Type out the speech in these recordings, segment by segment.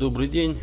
Добрый день,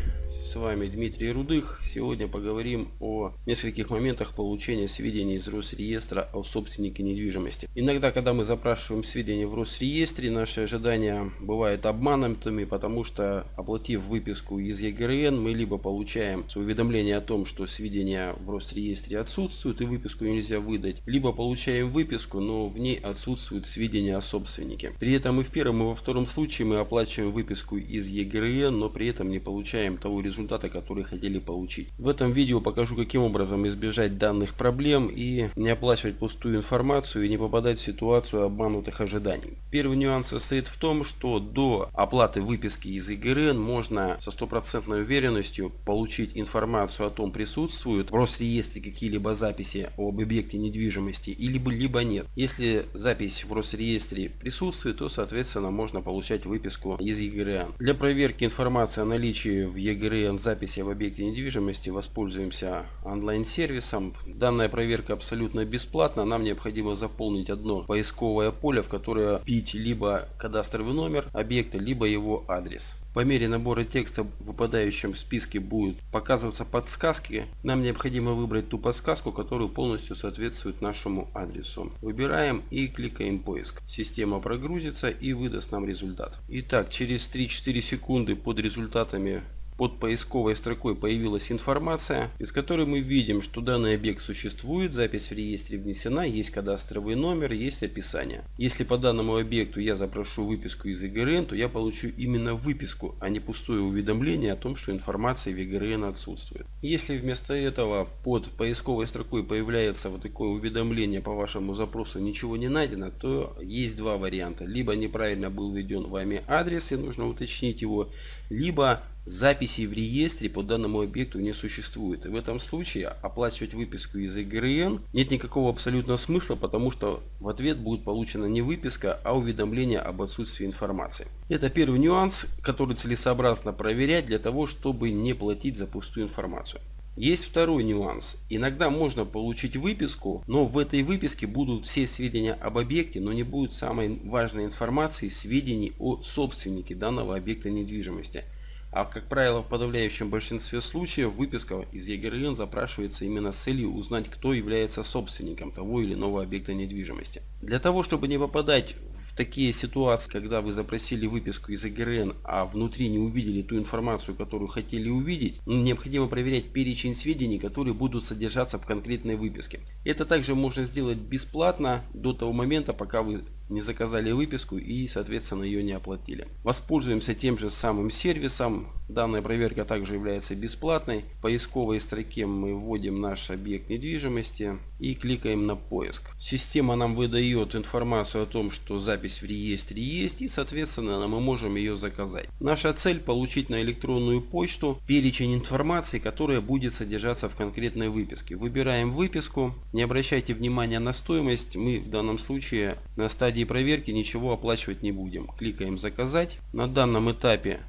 с вами Дмитрий Рудых. Сегодня поговорим о нескольких моментах получения сведений из Росреестра о собственнике недвижимости. Иногда, когда мы запрашиваем сведения в Росреестре, наши ожидания бывают обманутыми, потому что, оплатив выписку из ЕГРН, мы либо получаем уведомление о том, что сведения в Росреестре отсутствуют и выписку нельзя выдать, либо получаем выписку, но в ней отсутствуют сведения о собственнике. При этом и в первом, и во втором случае мы оплачиваем выписку из ЕГРН, но при этом не получаем того результата, результата, который хотели получить. В этом видео покажу, каким образом избежать данных проблем и не оплачивать пустую информацию и не попадать в ситуацию обманутых ожиданий. Первый нюанс состоит в том, что до оплаты выписки из ИГРН можно со стопроцентной уверенностью получить информацию о том, присутствуют в Росреестре какие-либо записи об объекте недвижимости или либо нет. Если запись в Росреестре присутствует, то соответственно можно получать выписку из ЕГРН. Для проверки информации о наличии в ЕГРН клиент записи в объекте недвижимости, воспользуемся онлайн-сервисом. Данная проверка абсолютно бесплатна. Нам необходимо заполнить одно поисковое поле, в которое пить либо кадастровый номер объекта, либо его адрес. По мере набора текста в выпадающем списке будут показываться подсказки. Нам необходимо выбрать ту подсказку, которая полностью соответствует нашему адресу. Выбираем и кликаем поиск. Система прогрузится и выдаст нам результат. Итак, через 3-4 секунды под результатами под поисковой строкой появилась информация, из которой мы видим, что данный объект существует, запись в реестре внесена, есть кадастровый номер, есть описание. Если по данному объекту я запрошу выписку из ИГРН, то я получу именно выписку, а не пустое уведомление о том, что информация в ИГРН отсутствует. Если вместо этого под поисковой строкой появляется вот такое уведомление по вашему запросу ничего не найдено, то есть два варианта. Либо неправильно был введен вами адрес и нужно уточнить его, либо записей в реестре по данному объекту не существует. И в этом случае оплачивать выписку из ИГРН нет никакого абсолютно смысла, потому что в ответ будет получена не выписка, а уведомление об отсутствии информации. Это первый нюанс, который целесообразно проверять для того, чтобы не платить за пустую информацию. Есть второй нюанс. Иногда можно получить выписку, но в этой выписке будут все сведения об объекте, но не будет самой важной информации, сведений о собственнике данного объекта недвижимости. А как правило, в подавляющем большинстве случаев выписка из ЕГРН запрашивается именно с целью узнать, кто является собственником того или иного объекта недвижимости. Для того, чтобы не попадать такие ситуации, когда вы запросили выписку из АГРН, а внутри не увидели ту информацию, которую хотели увидеть, необходимо проверять перечень сведений, которые будут содержаться в конкретной выписке. Это также можно сделать бесплатно до того момента, пока вы не заказали выписку и соответственно ее не оплатили. Воспользуемся тем же самым сервисом. Данная проверка также является бесплатной. В поисковой строке мы вводим наш объект недвижимости и кликаем на поиск. Система нам выдает информацию о том, что запись в реестре есть и соответственно мы можем ее заказать. Наша цель получить на электронную почту перечень информации, которая будет содержаться в конкретной выписке. Выбираем выписку. Не обращайте внимания на стоимость. Мы в данном случае на стадии проверки ничего оплачивать не будем. Кликаем «Заказать». На данном этапе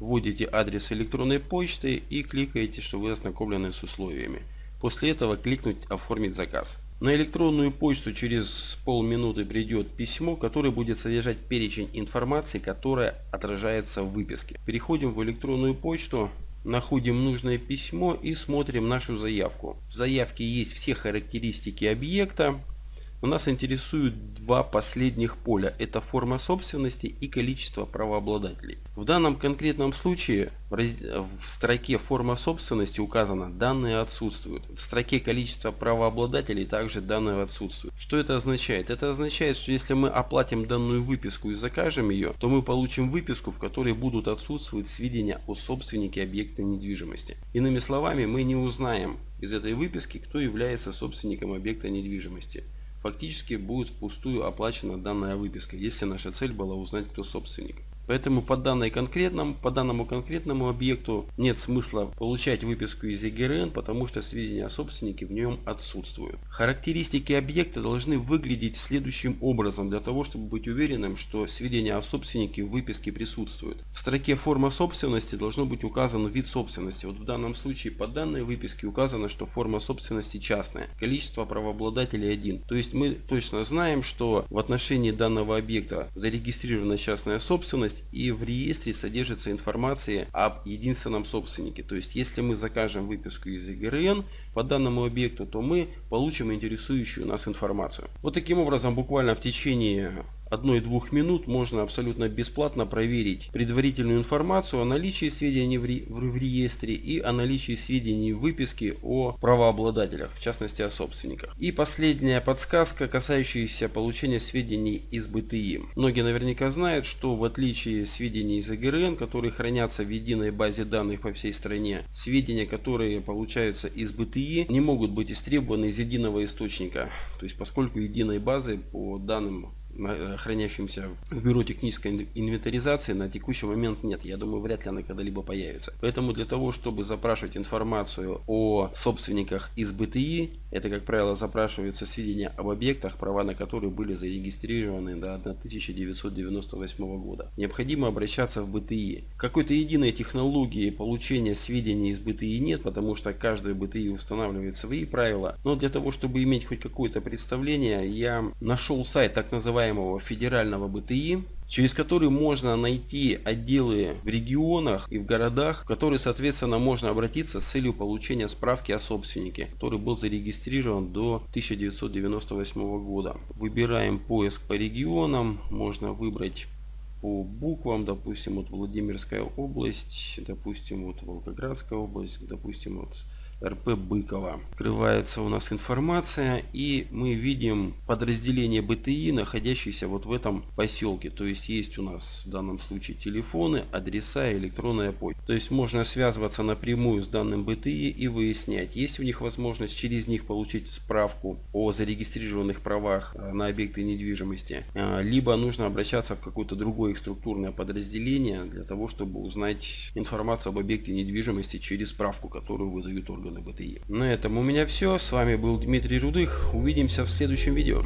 вводите адрес электронной почты и кликаете, что вы ознакомлены с условиями. После этого кликнуть «Оформить заказ». На электронную почту через полминуты придет письмо, которое будет содержать перечень информации, которая отражается в выписке. Переходим в электронную почту, находим нужное письмо и смотрим нашу заявку. В заявке есть все характеристики объекта, у нас интересуют два последних поля. Это форма собственности и количество правообладателей. В данном конкретном случае в, раз... в строке форма собственности указано данные отсутствуют. В строке количество правообладателей также данные отсутствуют. Что это означает? Это означает, что если мы оплатим данную выписку и закажем ее, то мы получим выписку, в которой будут отсутствовать сведения о собственнике объекта недвижимости. Иными словами, мы не узнаем из этой выписки, кто является собственником объекта недвижимости фактически будет впустую оплачена данная выписка, если наша цель была узнать, кто собственник. Поэтому по, данной конкретному, по данному конкретному объекту нет смысла получать выписку из ЕГРН, потому что сведения о собственнике в нем отсутствуют. Характеристики объекта должны выглядеть следующим образом, для того чтобы быть уверенным, что сведения о собственнике в выписке присутствуют. В строке форма собственности должно быть указан вид собственности. Вот в данном случае по данной выписке указано, что форма собственности частная, количество правообладателей один. То есть мы точно знаем, что в отношении данного объекта зарегистрирована частная собственность, недвижимость и в реестре содержится информация об единственном собственнике. То есть если мы закажем выписку из ЕГРН по данному объекту, то мы получим интересующую нас информацию. Вот таким образом буквально в течение одной-двух минут можно абсолютно бесплатно проверить предварительную информацию о наличии сведений в, ре, в реестре и о наличии сведений в выписке о правообладателях, в частности о собственниках. И последняя подсказка, касающаяся получения сведений из БТИ. Многие наверняка знают, что в отличие сведений из ЭГРН, которые хранятся в единой базе данных по всей стране, сведения, которые получаются из БТИ, не могут быть истребованы из единого источника. То есть поскольку единой базы по данным хранящимся в бюро технической инвентаризации на текущий момент нет. Я думаю, вряд ли она когда-либо появится. Поэтому для того, чтобы запрашивать информацию о собственниках из БТИ, это, как правило, запрашиваются сведения об объектах, права на которые были зарегистрированы до 1998 года. Необходимо обращаться в БТИ. Какой-то единой технологии получения сведений из БТИ нет, потому что каждый БТИ устанавливает свои правила. Но для того, чтобы иметь хоть какое-то представление, я нашел сайт так называемый называемого федерального БТИ, через который можно найти отделы в регионах и в городах, в которые, соответственно, можно обратиться с целью получения справки о собственнике, который был зарегистрирован до 1998 года. Выбираем поиск по регионам, можно выбрать по буквам, допустим, вот Владимирская область, допустим, вот Волгоградская область, допустим, вот РП Быкова. Открывается у нас информация и мы видим подразделение БТИ, находящееся вот в этом поселке. То есть есть у нас в данном случае телефоны, адреса и электронная почта. То есть можно связываться напрямую с данным БТИ и выяснять, есть у них возможность через них получить справку о зарегистрированных правах э, на объекты недвижимости. Э, либо нужно обращаться в какое-то другое их структурное подразделение для того, чтобы узнать информацию об объекте недвижимости через справку, которую выдают органы органы БТИ. На этом у меня все. С вами был Дмитрий Рудых. Увидимся в следующем видео.